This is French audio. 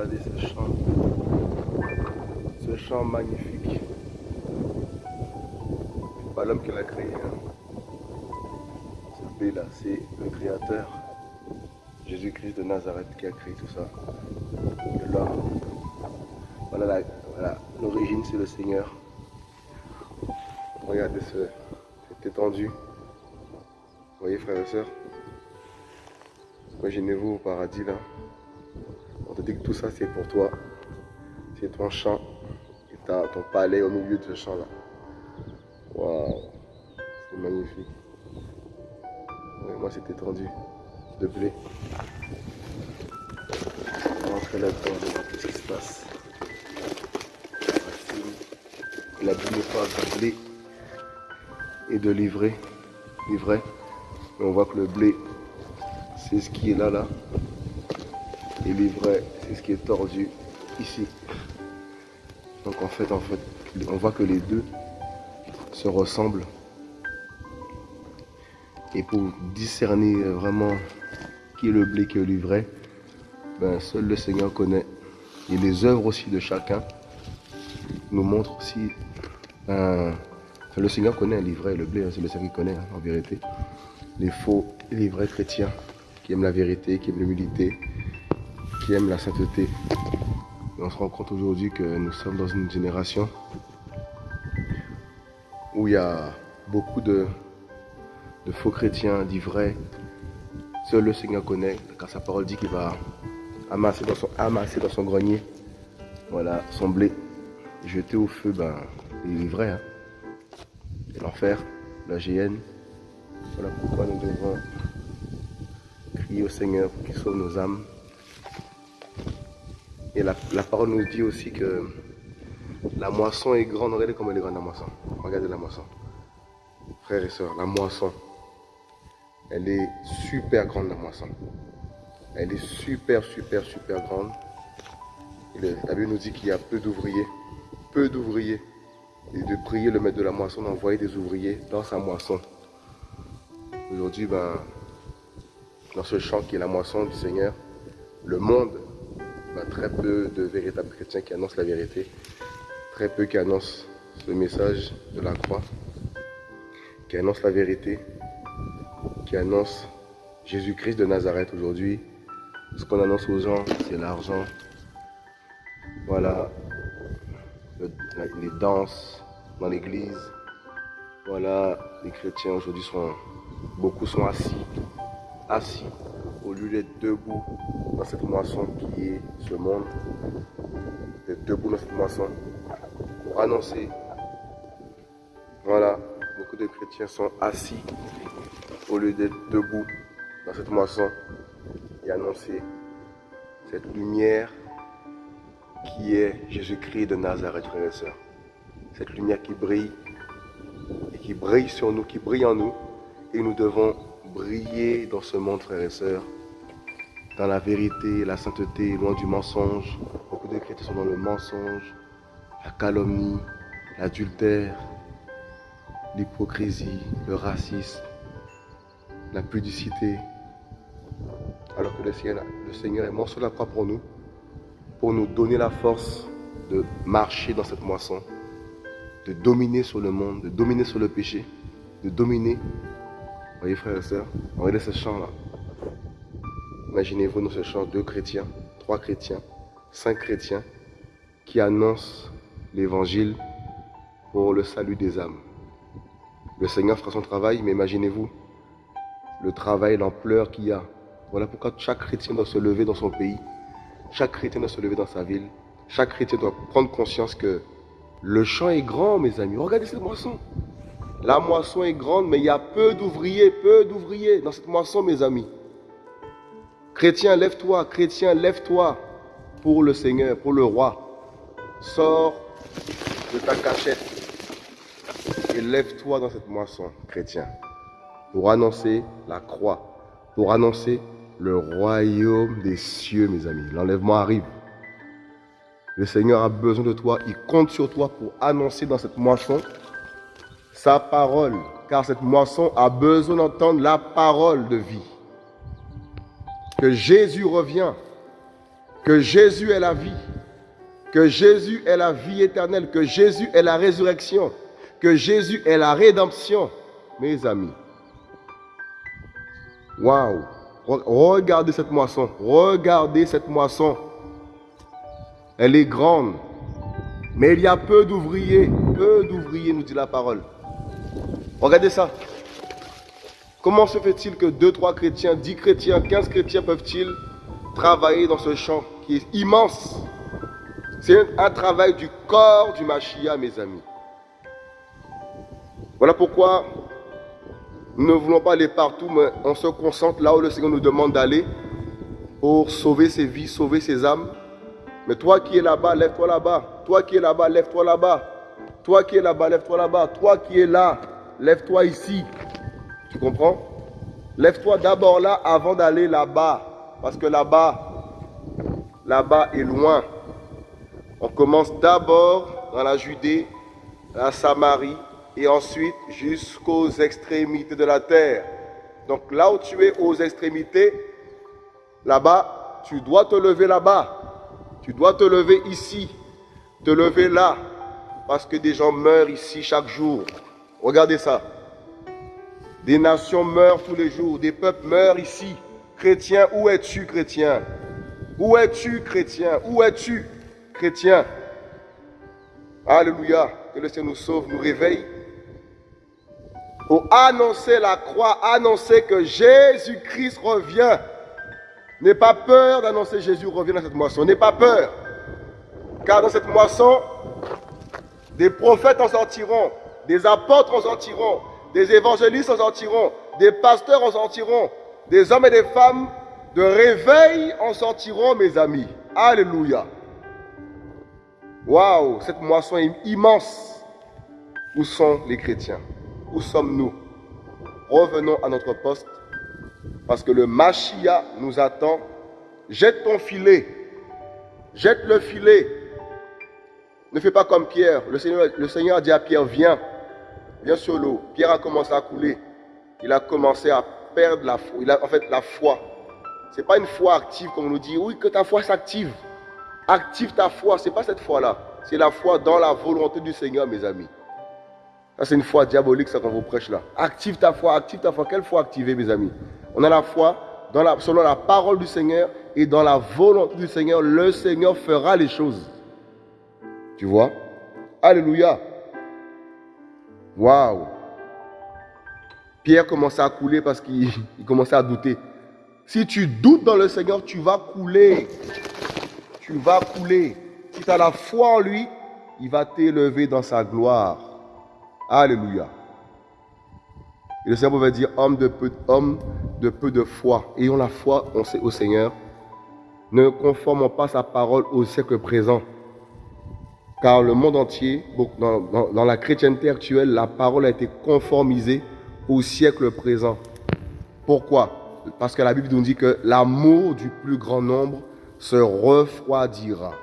Regardez ce champ. Ce champ magnifique. Pas l'homme qui l'a créé. Hein. Ce blé là, c'est le créateur. Jésus-Christ de Nazareth qui a créé tout ça. Là, voilà l'origine, c'est le Seigneur. Regardez ce, cette étendue. Vous voyez frères et sœurs? Imaginez-vous au paradis là. On te que tout ça c'est pour toi. C'est ton champ. Et as ton palais au milieu de ce champ là. Waouh C'est magnifique. moi c'est étendu de blé. On va rentrer là-dedans, qu'est-ce qui se passe? La boue n'est pas de blé et de livrer, livrer. Mais on voit que le blé, c'est ce qui est là, là. Et l'ivraie, ce qui est tordu ici. Donc en fait, en fait, on voit que les deux se ressemblent. Et pour discerner vraiment qui est le blé, qui est l'ivraie, ben, seul le Seigneur connaît. Et les œuvres aussi de chacun nous montrent aussi un le Seigneur connaît livret, le blé, hein, c'est le Seigneur qui connaît, hein, en vérité. Les faux et les vrais chrétiens qui aiment la vérité, qui aiment l'humilité, la sainteté. on se rend compte aujourd'hui que nous sommes dans une génération où il y a beaucoup de, faux chrétiens, d'ivrais. Seul le Seigneur connaît, car sa parole dit qu'il va amasser dans son, amasser dans son grenier voilà, son blé, jeter au feu ben, les vrais. Hein l'enfer, la GN. Voilà pourquoi nous devons crier au Seigneur pour qu'il sauve nos âmes. Et la, parole nous dit aussi que la moisson est grande. Regardez comme elle est grande la moisson. Regardez la moisson. Frères et sœurs, la moisson, elle est super grande la moisson. Elle est super, super, super grande. la Bible nous dit qu'il y a peu d'ouvriers. Peu d'ouvriers et de prier le maître de la moisson d'envoyer des ouvriers dans sa moisson. Aujourd'hui, ben, dans ce champ qui est la moisson du Seigneur, le monde, ben, très peu de véritables chrétiens qui annoncent la vérité, très peu qui annoncent ce message de la croix, qui annoncent la vérité, qui annoncent Jésus-Christ de Nazareth aujourd'hui. Ce qu'on annonce aux gens, c'est l'argent. Voilà, les danses dans l'église. Voilà, les chrétiens aujourd'hui sont, beaucoup sont assis, assis, au lieu d'être debout dans cette moisson qui est ce monde, d'être debout dans cette moisson pour annoncer. Voilà, beaucoup de chrétiens sont assis au lieu d'être debout dans cette moisson et annoncer cette lumière qui est Jésus-Christ de Nazareth, frères et sœurs. Cette lumière qui brille et qui brille sur nous, qui brille en nous. Et nous devons briller dans ce monde, frères et sœurs, dans la vérité, la sainteté, loin du mensonge. Beaucoup de chrétiens sont dans le mensonge, la calomnie, l'adultère, l'hypocrisie, le racisme, la pudicité. Alors que le Seigneur, le Seigneur est mort sur la croix pour nous pour nous donner la force de marcher dans cette moisson, de dominer sur le monde, de dominer sur le péché, de dominer. Voyez frères et sœurs, regardez ce champ-là. Imaginez-vous dans ce champ deux chrétiens, trois chrétiens, cinq chrétiens qui annoncent l'évangile pour le salut des âmes. Le Seigneur fera son travail, mais imaginez-vous le travail, l'ampleur qu'il y a. Voilà pourquoi chaque chrétien doit se lever dans son pays chaque chrétien doit se lever dans sa ville. Chaque chrétien doit prendre conscience que le champ est grand, mes amis. Regardez cette moisson. La moisson est grande, mais il y a peu d'ouvriers, peu d'ouvriers dans cette moisson, mes amis. Chrétien, lève-toi. Chrétien, lève-toi pour le Seigneur, pour le roi. Sors de ta cachette et lève-toi dans cette moisson, chrétien, pour annoncer la croix, pour annoncer le royaume des cieux, mes amis. L'enlèvement arrive. Le Seigneur a besoin de toi. Il compte sur toi pour annoncer dans cette moisson sa parole. Car cette moisson a besoin d'entendre la parole de vie. Que Jésus revient. que Jésus est la vie, que Jésus est la vie éternelle, que Jésus est la résurrection, que Jésus est la rédemption, mes amis. Waouh! Regardez cette moisson, regardez cette moisson. Elle est grande, mais il y a peu d'ouvriers, peu d'ouvriers, nous dit la parole. Regardez ça. Comment se fait-il que 2, 3 chrétiens, 10 chrétiens, 15 chrétiens peuvent-ils travailler dans ce champ qui est immense? C'est un travail du corps du Machia, mes amis. Voilà pourquoi nous ne voulons pas aller partout, mais on se concentre là où le Seigneur nous demande d'aller pour sauver ses vies, sauver ses âmes. Mais toi qui es là-bas, lève-toi là-bas. Toi qui es là-bas, lève-toi là-bas. Toi qui es là-bas, lève-toi là-bas. Toi qui es là, lève-toi ici. Tu comprends? Lève-toi d'abord là avant d'aller là-bas. Parce que là-bas, là-bas est loin. On commence d'abord dans la Judée, la Samarie, et ensuite jusqu'aux extrémités de la terre. Donc là où tu es aux extrémités, là-bas, tu dois te lever là-bas. Tu dois te lever ici, te lever là, parce que des gens meurent ici chaque jour. Regardez ça. Des nations meurent tous les jours, des peuples meurent ici. Chrétien, où es-tu, chrétien? Où es-tu, chrétien? Où es-tu, chrétien? Alléluia. Que le Seigneur nous sauve, nous réveille. Pour annoncer la croix, annoncer que Jésus-Christ revient. N'aie pas peur d'annoncer Jésus revient dans cette moisson. N'aie pas peur. Car dans cette moisson, des prophètes en sortiront, des apôtres en sortiront, des évangélistes en sortiront, des pasteurs en sortiront, des hommes et des femmes de réveil en sortiront, mes amis. Alléluia. Waouh, cette moisson est immense. Où sont les chrétiens? Où sommes-nous? Revenons à notre poste parce que le Machia nous attend. Jette ton filet. Jette le filet. Ne fais pas comme Pierre. Le Seigneur, le Seigneur dit à Pierre, viens. Viens sur l'eau. Pierre a commencé à couler. Il a commencé à perdre la foi. Il a, en fait, la foi. Ce n'est pas une foi active comme on nous dit. Oui, que ta foi s'active. Active ta foi. Ce n'est pas cette foi-là. C'est la foi dans la volonté du Seigneur, mes amis. Ça, c'est une foi diabolique, ça, qu'on vous prêche là. Active ta foi, active ta foi. Quelle foi activer, mes amis? On a la foi dans la, selon la parole du Seigneur et dans la volonté du Seigneur. Le Seigneur fera les choses. Tu vois? Alléluia. Waouh Pierre commençait à couler parce qu'il commençait à douter. Si tu doutes dans le Seigneur, tu vas couler. Tu vas couler. Si tu as la foi en lui, il va t'élever dans sa gloire. Alléluia. Et le Seigneur va dire, homme de peu, homme de peu de foi, ayons la foi au Seigneur, ne conformons pas sa parole au siècle présent. Car le monde entier, dans, la chrétienté actuelle, la parole a été conformisée au siècle présent. Pourquoi? Parce que la Bible nous dit que l'amour du plus grand nombre se refroidira.